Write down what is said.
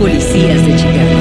Policías de Chicago.